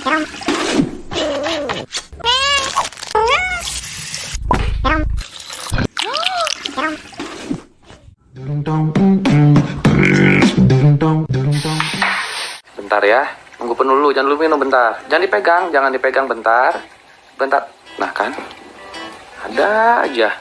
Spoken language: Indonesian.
Bentar ya, tunggu penuh dulu, jangan dulu minum bentar. Jangan dipegang, jangan dipegang bentar. Bentar. Nah kan, ada aja.